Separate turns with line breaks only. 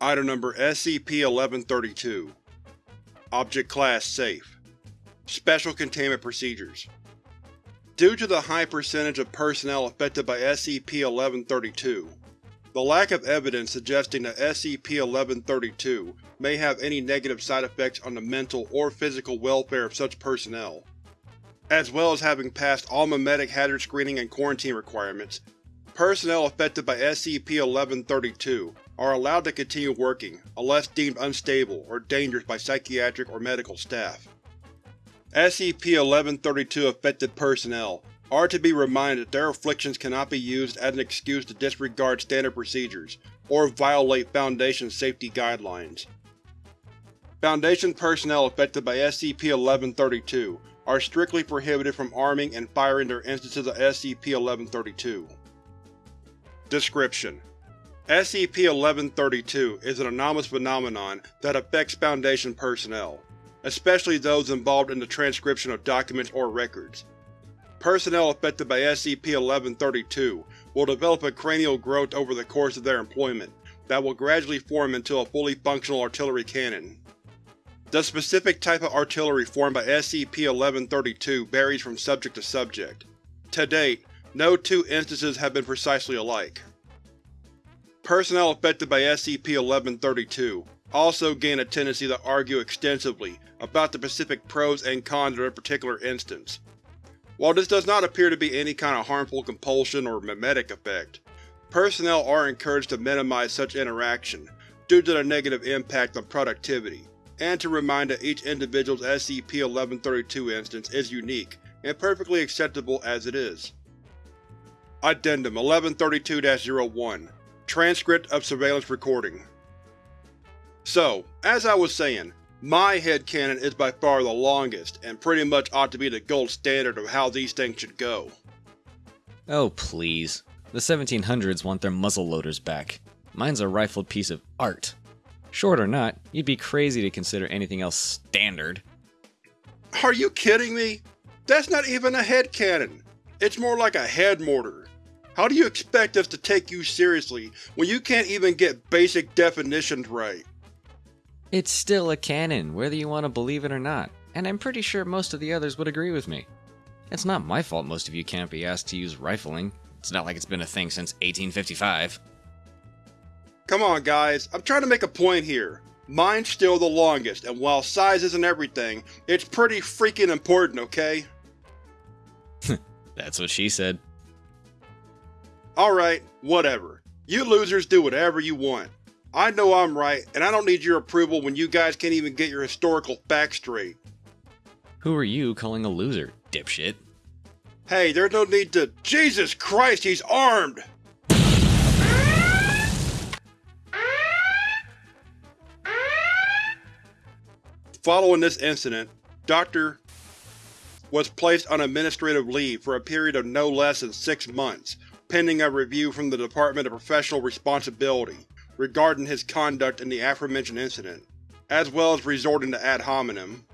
Item Number SCP-1132 Object Class Safe. Special Containment Procedures. Due to the high percentage of personnel affected by SCP-1132, the lack of evidence suggesting that SCP-1132 may have any negative side effects on the mental or physical welfare of such personnel, as well as having passed all memetic hazard screening and quarantine requirements, personnel affected by SCP-1132 are allowed to continue working unless deemed unstable or dangerous by psychiatric or medical staff. SCP-1132 affected personnel are to be reminded that their afflictions cannot be used as an excuse to disregard standard procedures or violate Foundation safety guidelines. Foundation personnel affected by SCP-1132 are strictly prohibited from arming and firing their instances of SCP-1132. Description: SCP-1132 is an anomalous phenomenon that affects Foundation personnel, especially those involved in the transcription of documents or records. Personnel affected by SCP-1132 will develop a cranial growth over the course of their employment that will gradually form into a fully functional artillery cannon. The specific type of artillery formed by SCP-1132 varies from subject to subject. To date, no two instances have been precisely alike. Personnel affected by SCP-1132 also gain a tendency to argue extensively about the specific pros and cons of a particular instance. While this does not appear to be any kind of harmful compulsion or mimetic effect, personnel are encouraged to minimize such interaction due to the negative impact on productivity, and to remind that each individual's SCP-1132 instance is unique and perfectly acceptable as it is. Addendum 1132-01 Transcript of Surveillance Recording So, as I was saying, my headcanon is by far the longest, and pretty much ought to be the gold standard of how these things should go.
Oh, please. The 1700s want their muzzleloaders back. Mine's a rifled piece of art. Short or not, you'd be crazy to consider anything else standard.
Are you kidding me? That's not even a headcanon. It's more like a head mortar. How do you expect us to take you seriously when you can't even get basic definitions right?
It's still a canon, whether you want to believe it or not, and I'm pretty sure most of the others would agree with me. It's not my fault most of you can't be asked to use rifling. It's not like it's been a thing since 1855.
Come on guys, I'm trying to make a point here. Mine's still the longest, and while size isn't everything, it's pretty freaking important, okay?
That's what she said.
Alright, whatever. You losers do whatever you want. I know I'm right, and I don't need your approval when you guys can't even get your historical facts straight.
Who are you calling a loser, dipshit?
Hey, there's no need to- Jesus Christ, he's armed! Following this incident, Dr. was placed on administrative leave for a period of no less than six months, pending a review from the Department of Professional Responsibility regarding his conduct in the aforementioned incident, as well as resorting to ad hominem.